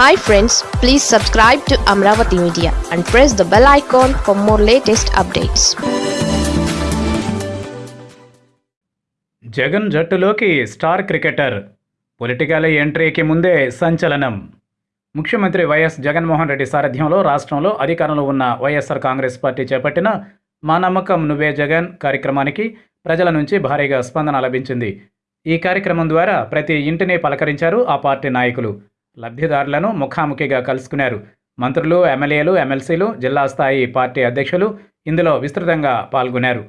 Hi friends please subscribe to Amaravati media and press the bell icon for more latest updates Jagan జట్టులోకి star cricketer. Political ఎంట్రీకి ముందే సంచలనం. ముఖ్యమంత్రి YS Jaganmohan Reddy సారథ్యంలో రాష్ట్రంలో అధికారంలో ఉన్న వైఎస్ఆర్ కాంగ్రెస్ పార్టీ చేపట్టిన మా నమ్మకం నువ్వే జగన్ కార్యక్రమానికి ప్రజల నుంచి భారీగా స్పందన లభించింది. ఈ కార్యక్రమం ద్వారా ప్రతి ఇంటిని పలకరించారు ఆ పార్టీ నాయకులు. లబ్ధిదారులను ముఖాముఖిగా కలుసుకున్నారు. మంత్రులు ఎమ్మెల్యేలు ఎమ్మెల్సీలు జిల్లా స్థాయి పార్టీ అధ్యక్షులు ఇందులో విస్తృతంగా పాల్గొన్నారు.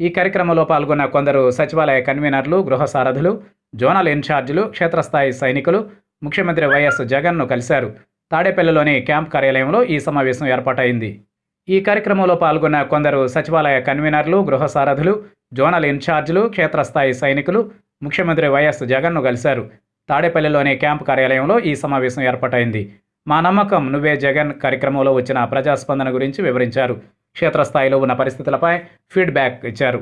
ఈ కార్యక్రమంలో పాల్గొన్న కొందరు సచివాలయ కన్వీనర్లు గృహ సారథులు జోనల్ ఇన్ఛార్జీలు క్షేత్రస్థాయి సైనికులు ముఖ్యమంత్రి వైఎస్ జగన్ను కలిశారు. తాడేపల్లిలోని క్యాంప్ కార్యాలయంలో ఈ సమావేశం ఏర్పాటైంది. ఈ కార్యక్రమంలో పాల్గొన్న కొందరు సచివాలయ కన్వీనర్లు గృహ సారథులు జోనల్ ఇన్ఛార్జీలు క్షేత్రస్థాయి సైనికులు ముఖ్యమంత్రి వైఎస్ జగన్ను కలిశారు. తాడేపల్లిలోని క్యాంప్ కార్యాలయంలో ఈ సమావేశం ఏర్పాటైంది. మా నమ్మకం నువ్వే జగన్ కార్యక్రమంలో వచ్చిన ప్రజాస్పందన గురించి వివరించారు. క్షేత్రస్థాయిలో ఉన్న పరిస్థితులపై ఫీడ్బ్యాక్ ఇచ్చారు.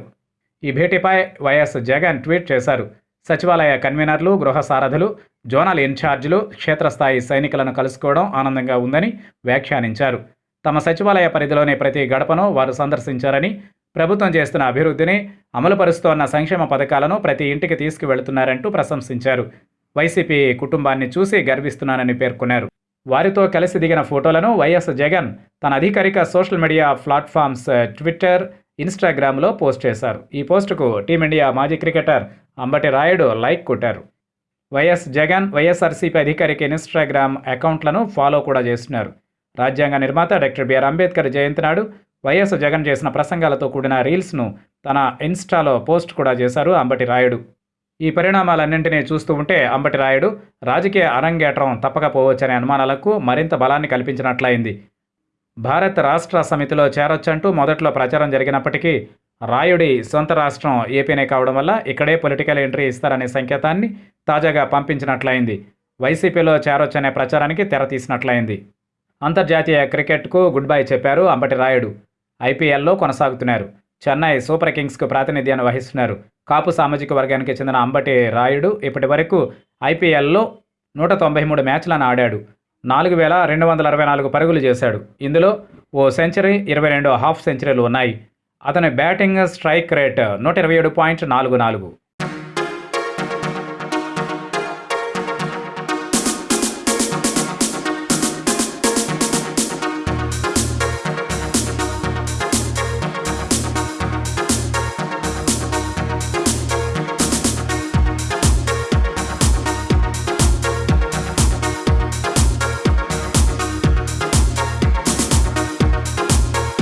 ఈ భేటీపై వైఎస్ జగన్ ట్వీట్ చేశారు. సచివాలయ కన్వీనర్లు గృహ సారథులు జోనల్ ఇన్ఛార్జీలు క్షేత్రస్థాయి సైనికులను కలుసుకోవడం ఆనందంగా ఉందని వ్యాఖ్యానించారు. తమ సచివాలయ పరిధిలోని ప్రతి గడపను వారు సందర్శించారని ప్రభుత్వం చేస్తున్న అభివృద్ధిని అమలుపరుస్తోన్న సంక్షేమ పథకాలను ప్రతి ఇంటికి తీసుకువెళుతున్నారంటూ ప్రశంసించారు. వైసీపీ కుటుంబాన్ని చూసి గర్విస్తున్నానని పేర్కొన్నారు. వారితో కలిసి దిగిన ఫోటోలను వైఎస్ జగన్ తన అధికారిక సోషల్ మీడియా ప్లాట్ఫామ్స్ ట్విట్టర్ ఇన్స్టాగ్రామ్లో పోస్ట్ చేశారు. ఈ పోస్టుకు టీమిండియా మాజీ క్రికెటర్ అంబటి రాయుడు లైక్ కొట్టారు. వైఎస్ జగన్ వైఎస్ఆర్సీపీ అధికారిక ఇన్స్టాగ్రామ్ అకౌంట్లను ఫాలో కూడా చేస్తున్నారు. రాజ్యాంగ నిర్మాత డాక్టర్ బిఆర్ అంబేద్కర్ జయంతి నాడు వైఎస్ జగన్ చేసిన ప్రసంగాలతో కూడిన రీల్స్ను తన ఇన్స్టాలో పోస్ట్ కూడా చేశారు అంబటి రాయుడు. ఈ పరిణామాలన్నింటినీ చూస్తూ ఉంటే అంబటి రాయుడు రాజకీయ అరంగేట్రం తప్పకపోవచ్చనే అనుమానాలకు మరింత బలాన్ని కల్పించినట్లయింది. భారత్ రాష్ట్ర సమితిలో చేరొచ్చంటూ మొదట్లో ప్రచారం జరిగినప్పటికీ రాయుడి సొంత రాష్ట్రం ఏపీనే కావడం వల్ల ఇక్కడే పొలిటికల్ ఎంట్రీ ఇస్తారనే సంకేతాన్ని తాజాగా పంపించినట్లయింది. వైసీపీలో చేరొచ్చనే ప్రచారానికి తెర తీసినట్లయింది. అంతర్జాతీయ క్రికెట్కు గుడ్ బై చెప్పారు అంబటి రాయుడు. ఐపీఎల్లో కొనసాగుతున్నారు. చెన్నై సూపర్ కింగ్స్కు ప్రాతినిధ్యాన్ని వహిస్తున్నారు. కాపు సామాజిక వర్గానికి చెందిన అంబటి రాయుడు ఇప్పటి వరకు ఐపీఎల్లో నూట తొంభై మూడు మ్యాచ్లను ఆడాడు. నాలుగు వేల రెండు వందల అరవై నాలుగు పరుగులు చేశాడు. ఇందులో ఓ సెంచరీ ఇరవై రెండు హాఫ్ సెంచరీలు ఉన్నాయి. అతని బ్యాటింగ్ స్ట్రైక్ రేట్ నూట ఇరవై ఏడు పాయింట్ నాలుగు నాలుగు.